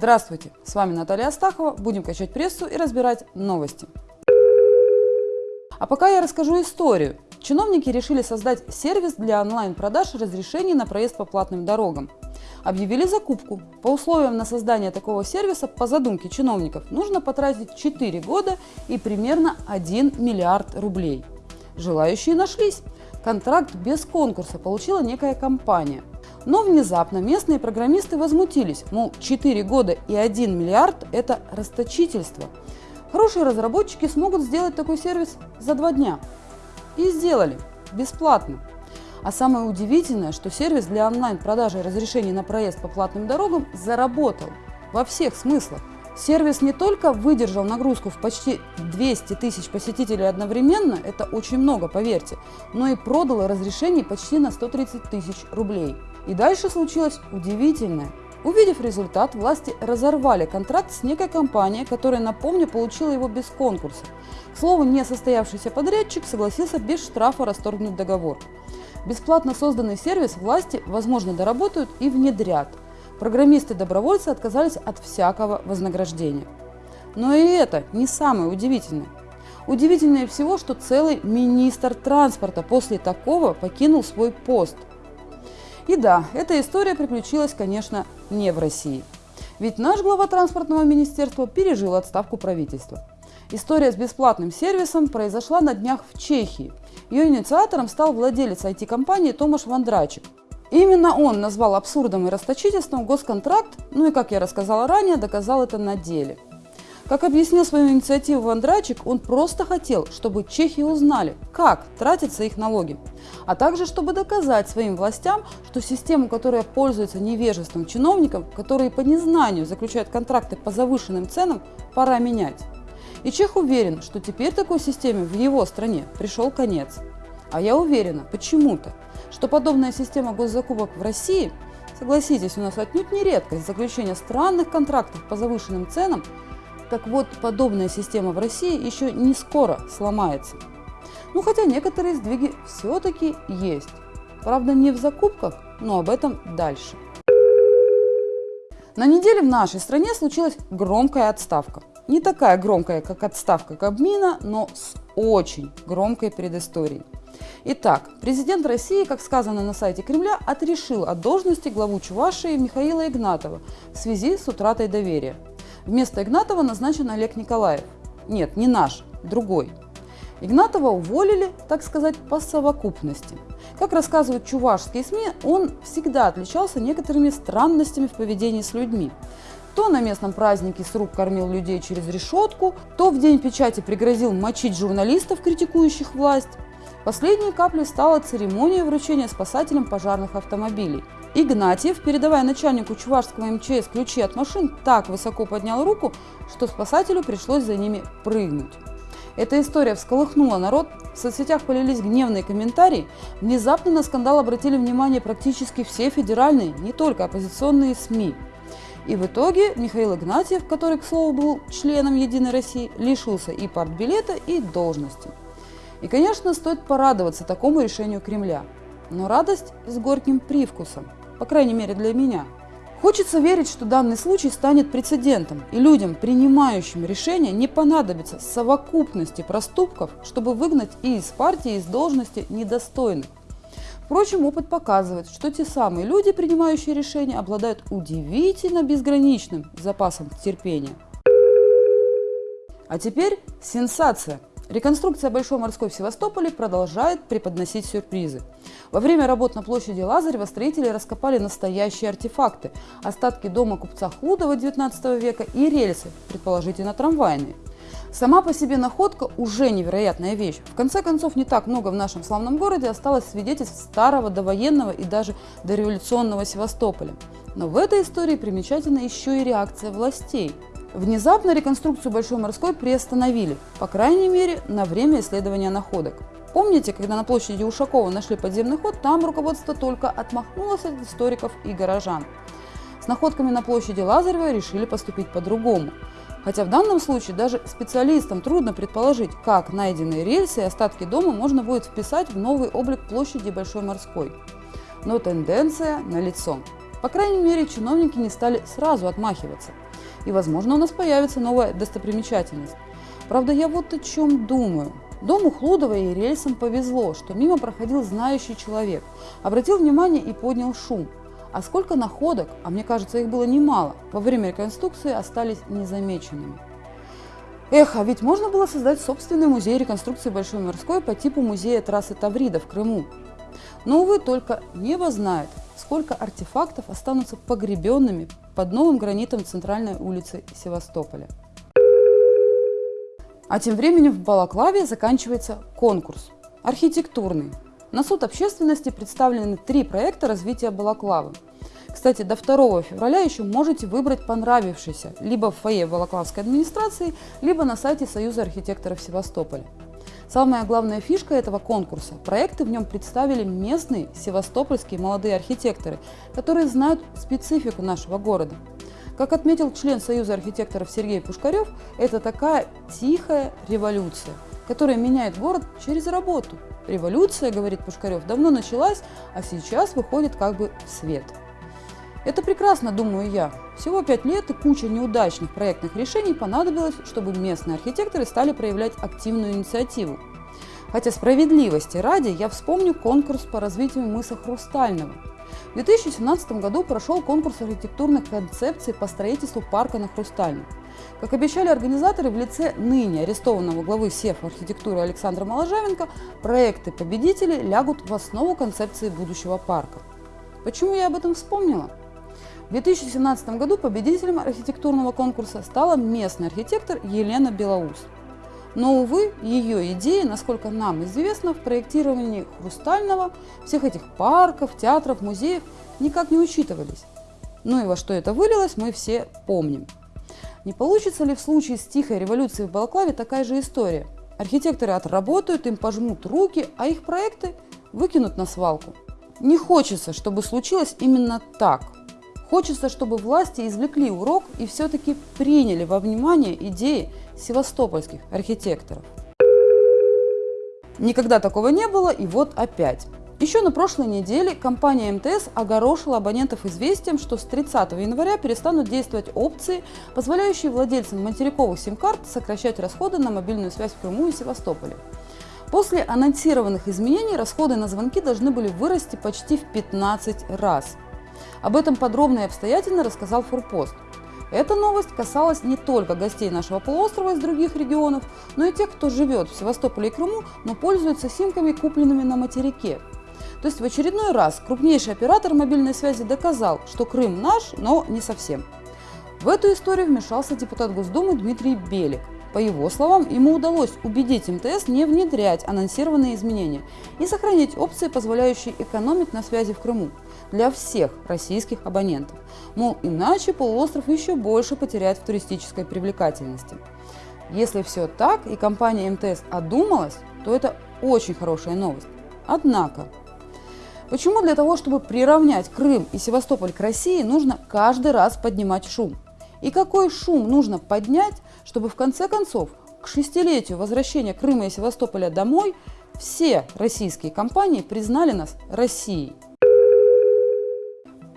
Здравствуйте, с вами Наталья Астахова. Будем качать прессу и разбирать новости. А пока я расскажу историю. Чиновники решили создать сервис для онлайн-продаж разрешений на проезд по платным дорогам. Объявили закупку. По условиям на создание такого сервиса, по задумке чиновников, нужно потратить 4 года и примерно 1 миллиард рублей. Желающие нашлись. Контракт без конкурса получила некая компания. Но внезапно местные программисты возмутились, мол, 4 года и 1 миллиард – это расточительство. Хорошие разработчики смогут сделать такой сервис за два дня. И сделали. Бесплатно. А самое удивительное, что сервис для онлайн-продажи разрешений на проезд по платным дорогам заработал во всех смыслах. Сервис не только выдержал нагрузку в почти 200 тысяч посетителей одновременно, это очень много, поверьте, но и продал разрешений почти на 130 тысяч рублей. И дальше случилось удивительное. Увидев результат, власти разорвали контракт с некой компанией, которая, напомню, получила его без конкурса. К слову, несостоявшийся подрядчик согласился без штрафа расторгнуть договор. Бесплатно созданный сервис власти, возможно, доработают и внедрят. Программисты-добровольцы отказались от всякого вознаграждения. Но и это не самое удивительное. Удивительнее всего, что целый министр транспорта после такого покинул свой пост – и да, эта история приключилась, конечно, не в России. Ведь наш глава транспортного министерства пережил отставку правительства. История с бесплатным сервисом произошла на днях в Чехии. Ее инициатором стал владелец IT-компании Томаш Вандрачик. Именно он назвал абсурдом и расточительством госконтракт, ну и, как я рассказала ранее, доказал это на деле – как объяснил свою инициативу Вандрачик, он просто хотел, чтобы чехи узнали, как тратятся их налоги, а также чтобы доказать своим властям, что систему, которая пользуется невежеством чиновников, которые по незнанию заключают контракты по завышенным ценам, пора менять. И Чех уверен, что теперь такой системе в его стране пришел конец. А я уверена, почему-то, что подобная система госзакупок в России, согласитесь, у нас отнюдь не редкость заключения странных контрактов по завышенным ценам, так вот, подобная система в России еще не скоро сломается. Ну хотя некоторые сдвиги все-таки есть. Правда, не в закупках, но об этом дальше. На неделе в нашей стране случилась громкая отставка. Не такая громкая, как отставка Кабмина, но с очень громкой предысторией. Итак, президент России, как сказано на сайте Кремля, отрешил от должности главу Чувашии Михаила Игнатова в связи с утратой доверия. Вместо Игнатова назначен Олег Николаев. Нет, не наш, другой. Игнатова уволили, так сказать, по совокупности. Как рассказывают чувашские СМИ, он всегда отличался некоторыми странностями в поведении с людьми. То на местном празднике с рук кормил людей через решетку, то в день печати пригрозил мочить журналистов, критикующих власть. Последней каплей стала церемония вручения спасателям пожарных автомобилей – Игнатьев, передавая начальнику чувашского МЧС ключи от машин, так высоко поднял руку, что спасателю пришлось за ними прыгнуть. Эта история всколыхнула народ, в соцсетях полились гневные комментарии, внезапно на скандал обратили внимание практически все федеральные, не только оппозиционные СМИ. И в итоге Михаил Игнатьев, который, к слову, был членом «Единой России», лишился и партбилета, и должности. И, конечно, стоит порадоваться такому решению Кремля. Но радость с горьким привкусом – по крайней мере для меня. Хочется верить, что данный случай станет прецедентом, и людям, принимающим решения, не понадобится совокупности проступков, чтобы выгнать и из партии, и из должности недостойных. Впрочем, опыт показывает, что те самые люди, принимающие решения, обладают удивительно безграничным запасом терпения. А теперь сенсация – Реконструкция Большой морской в Севастополе продолжает преподносить сюрпризы. Во время работ на площади Лазарева строители раскопали настоящие артефакты – остатки дома купца Хлудова XIX века и рельсы, предположительно трамвайные. Сама по себе находка уже невероятная вещь. В конце концов, не так много в нашем славном городе осталось свидетельств старого довоенного и даже дореволюционного Севастополя. Но в этой истории примечательна еще и реакция властей – Внезапно реконструкцию Большой морской приостановили, по крайней мере, на время исследования находок. Помните, когда на площади Ушакова нашли подземный ход, там руководство только отмахнулось от историков и горожан. С находками на площади Лазарева решили поступить по-другому. Хотя в данном случае даже специалистам трудно предположить, как найденные рельсы и остатки дома можно будет вписать в новый облик площади Большой морской. Но тенденция налицо. По крайней мере, чиновники не стали сразу отмахиваться – И, возможно, у нас появится новая достопримечательность. Правда, я вот о чем думаю. Дому Хлудова и рельсам повезло, что мимо проходил знающий человек, обратил внимание и поднял шум. А сколько находок, а мне кажется, их было немало, во время реконструкции остались незамеченными. Эх, а ведь можно было создать собственный музей реконструкции Большой морской по типу музея трассы Таврида в Крыму. Но, увы, только небо знает, сколько артефактов останутся погребенными под новым гранитом центральной улицы Севастополя. А тем временем в Балаклаве заканчивается конкурс архитектурный. На суд общественности представлены три проекта развития Балаклавы. Кстати, до 2 февраля еще можете выбрать понравившийся либо в фойе Балаклавской администрации, либо на сайте Союза архитекторов Севастополя. Самая главная фишка этого конкурса – проекты в нем представили местные севастопольские молодые архитекторы, которые знают специфику нашего города. Как отметил член Союза архитекторов Сергей Пушкарев, это такая тихая революция, которая меняет город через работу. Революция, говорит Пушкарев, давно началась, а сейчас выходит как бы в свет. Это прекрасно, думаю я. Всего пять лет и куча неудачных проектных решений понадобилось, чтобы местные архитекторы стали проявлять активную инициативу. Хотя справедливости ради я вспомню конкурс по развитию мыса Хрустального – в 2017 году прошел конкурс архитектурных концепций по строительству парка на Хрустальном. Как обещали организаторы в лице ныне арестованного главы СЕФ архитектуры Александра Моложавенко, проекты победителей лягут в основу концепции будущего парка. Почему я об этом вспомнила? В 2017 году победителем архитектурного конкурса стала местный архитектор Елена Белоус. Но, увы, ее идеи, насколько нам известно, в проектировании Хрустального, всех этих парков, театров, музеев никак не учитывались. Ну и во что это вылилось, мы все помним. Не получится ли в случае с тихой революцией в Балаклаве такая же история? Архитекторы отработают, им пожмут руки, а их проекты выкинут на свалку. Не хочется, чтобы случилось именно так. Хочется, чтобы власти извлекли урок и все-таки приняли во внимание идеи севастопольских архитекторов. Никогда такого не было, и вот опять. Еще на прошлой неделе компания МТС огорошила абонентов известием, что с 30 января перестанут действовать опции, позволяющие владельцам материковых сим-карт сокращать расходы на мобильную связь в Крыму и Севастополе. После анонсированных изменений расходы на звонки должны были вырасти почти в 15 раз. Об этом подробно и обстоятельно рассказал Форпост. Эта новость касалась не только гостей нашего полуострова из других регионов, но и тех, кто живет в Севастополе и Крыму, но пользуется симками, купленными на материке. То есть в очередной раз крупнейший оператор мобильной связи доказал, что Крым наш, но не совсем. В эту историю вмешался депутат Госдумы Дмитрий Белик. По его словам, ему удалось убедить МТС не внедрять анонсированные изменения и сохранить опции, позволяющие экономить на связи в Крыму для всех российских абонентов. Мол, иначе полуостров еще больше потеряет в туристической привлекательности. Если все так и компания МТС одумалась, то это очень хорошая новость. Однако, почему для того, чтобы приравнять Крым и Севастополь к России, нужно каждый раз поднимать шум? И какой шум нужно поднять, чтобы в конце концов к шестилетию возвращения Крыма и Севастополя домой все российские компании признали нас Россией?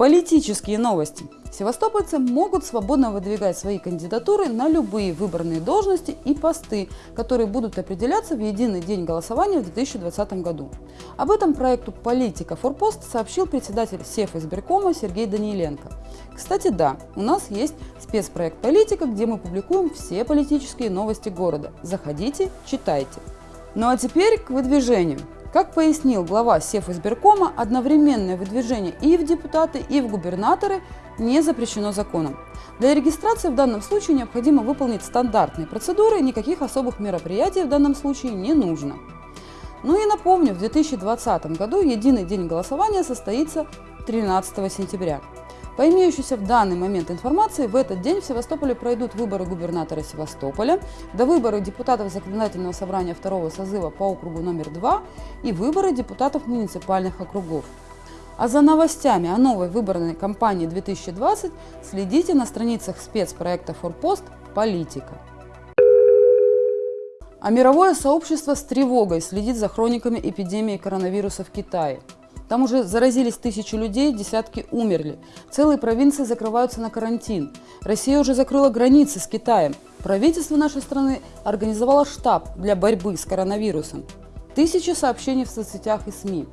Политические новости. Севастопольцы могут свободно выдвигать свои кандидатуры на любые выбранные должности и посты, которые будут определяться в единый день голосования в 2020 году. Об этом проекту «Политика Форпост» сообщил председатель СЕФ избиркома Сергей Даниленко. Кстати, да, у нас есть спецпроект «Политика», где мы публикуем все политические новости города. Заходите, читайте. Ну а теперь к выдвижению. Как пояснил глава Севизбиркома, одновременное выдвижение и в депутаты, и в губернаторы не запрещено законом. Для регистрации в данном случае необходимо выполнить стандартные процедуры, никаких особых мероприятий в данном случае не нужно. Ну и напомню, в 2020 году единый день голосования состоится 13 сентября. По имеющейся в данный момент информации, в этот день в Севастополе пройдут выборы губернатора Севастополя, до выборы депутатов Законодательного собрания второго созыва по округу номер 2 и выборы депутатов муниципальных округов. А за новостями о новой выборной кампании 2020 следите на страницах спецпроекта «Форпост. Политика». А мировое сообщество с тревогой следит за хрониками эпидемии коронавируса в Китае. Там уже заразились тысячи людей, десятки умерли. Целые провинции закрываются на карантин. Россия уже закрыла границы с Китаем. Правительство нашей страны организовало штаб для борьбы с коронавирусом. Тысячи сообщений в соцсетях и СМИ.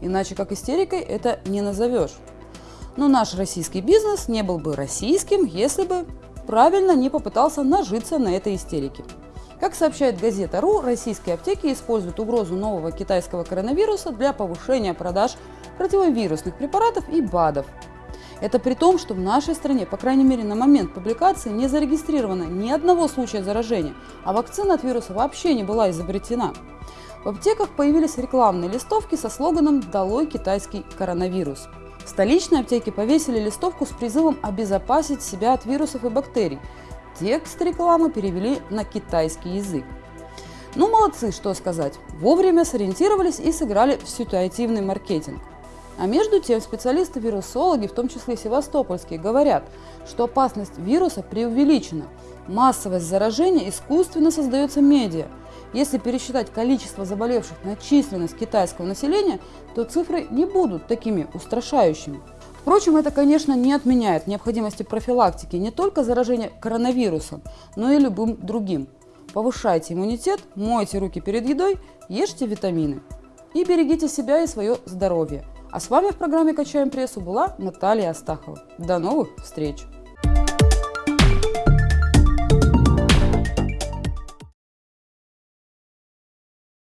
Иначе как истерикой это не назовешь. Но наш российский бизнес не был бы российским, если бы правильно не попытался нажиться на этой истерике. Как сообщает газета РУ, российские аптеки используют угрозу нового китайского коронавируса для повышения продаж противовирусных препаратов и БАДов. Это при том, что в нашей стране, по крайней мере на момент публикации, не зарегистрировано ни одного случая заражения, а вакцина от вируса вообще не была изобретена. В аптеках появились рекламные листовки со слоганом «Долой китайский коронавирус». В столичной аптеке повесили листовку с призывом обезопасить себя от вирусов и бактерий. Текст рекламы перевели на китайский язык. Ну, молодцы, что сказать. Вовремя сориентировались и сыграли в ситуативный маркетинг. А между тем специалисты-вирусологи, в том числе севастопольские, говорят, что опасность вируса преувеличена. Массовость заражения искусственно создается медиа. Если пересчитать количество заболевших на численность китайского населения, то цифры не будут такими устрашающими. Впрочем, это, конечно, не отменяет необходимости профилактики не только заражения коронавирусом, но и любым другим. Повышайте иммунитет, мойте руки перед едой, ешьте витамины. И берегите себя и свое здоровье. А с вами в программе «Качаем прессу» была Наталья Астахова. До новых встреч!